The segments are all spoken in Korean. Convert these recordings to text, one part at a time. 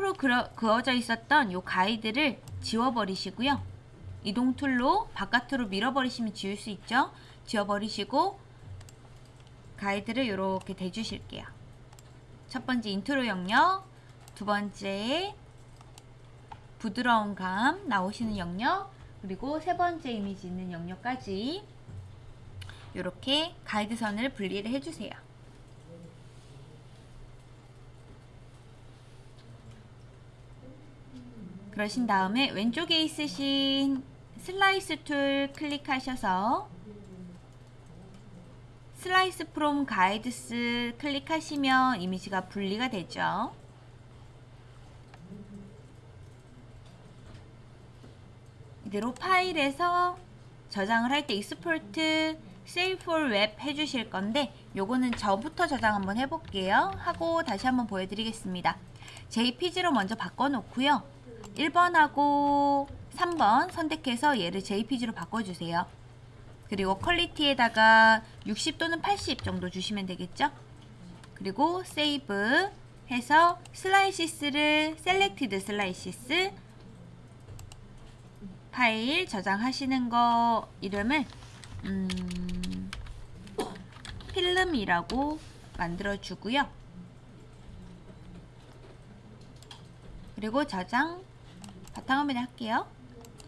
세로로 그어, 그어져 있었던 요 가이드를 지워버리시고요. 이동 tool로 바깥으로 밀어버리시면 지울 수 있죠. 지워버리시고 가이드를 이렇게 대주실게요. 첫 번째 인트로 영역, 두 번째 부드러운 감 나오시는 영역, 그리고 세 번째 이미지 있는 영역까지 이렇게 가이드선을 분리를 해주세요. 그러신 다음에 왼쪽에 있으신 Slice Tool 클릭하셔서 Slices From Guides 클릭하시면 이미지가 분리가 되죠. 이대로 파일에서 저장을 할 때 Export Save for Web 해주실 건데 요거는 저부터 저장 한번 해볼게요. 하고 다시 한번 보여드리겠습니다. JPG로 먼저 바꿔놓고요. 1번하고 3번 선택해서 얘를 JPG로 바꿔주세요. 그리고 quality에다가 60 또는 80 정도 주시면 되겠죠? 그리고 Save 해서 Slices를 Selected Slices 파일 저장하시는 거 이름을 음, 필름이라고 만들어 주고요. 그리고 저장 바탕화면에 할게요.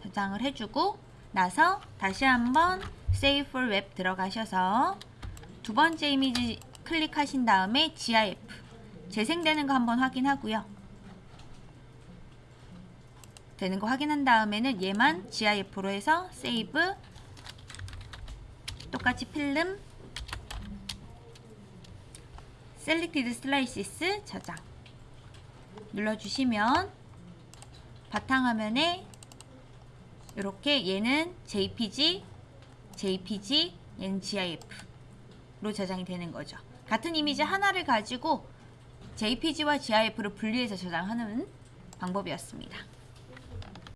저장을 해주고 나서 다시 한번 Save for Web 들어가셔서 두 번째 이미지 클릭하신 다음에 GIF 재생되는 거 한번 확인하고요. 되는 거 확인한 다음에는 얘만 GIF로 해서 Save 똑같이 필름 Selected Slices 저장 눌러주시면 바탕화면에 이렇게 얘는 JPG, JPG, 얘는 GIF로 저장이 되는 거죠. 같은 이미지 하나를 가지고 JPG와 GIF를 분리해서 저장하는 방법이었습니다.